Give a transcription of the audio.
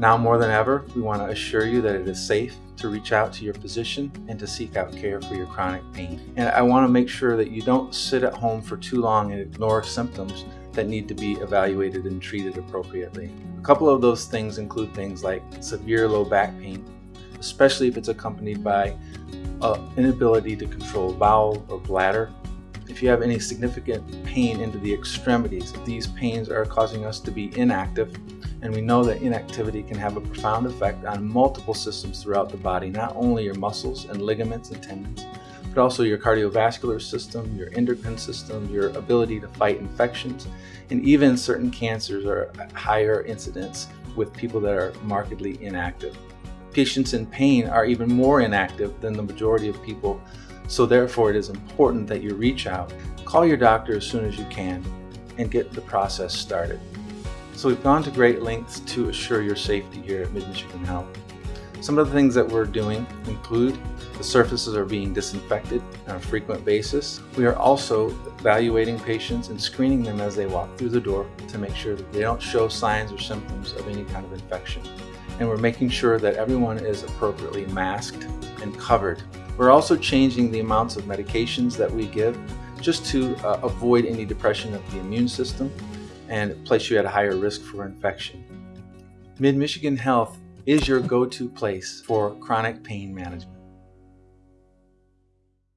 Now more than ever, we want to assure you that it is safe to reach out to your physician and to seek out care for your chronic pain. And I want to make sure that you don't sit at home for too long and ignore symptoms that need to be evaluated and treated appropriately. A couple of those things include things like severe low back pain, especially if it's accompanied by uh, inability to control bowel or bladder. If you have any significant pain into the extremities, these pains are causing us to be inactive, and we know that inactivity can have a profound effect on multiple systems throughout the body, not only your muscles and ligaments and tendons, but also your cardiovascular system, your endocrine system, your ability to fight infections, and even certain cancers are higher incidence with people that are markedly inactive. Patients in pain are even more inactive than the majority of people, so therefore it is important that you reach out, call your doctor as soon as you can, and get the process started. So we've gone to great lengths to assure your safety here at Mid-Michigan Health. Some of the things that we're doing include the surfaces are being disinfected on a frequent basis. We are also evaluating patients and screening them as they walk through the door to make sure that they don't show signs or symptoms of any kind of infection. And we're making sure that everyone is appropriately masked and covered. We're also changing the amounts of medications that we give just to uh, avoid any depression of the immune system and place you at a higher risk for infection. Mid-Michigan Health is your go-to place for chronic pain management.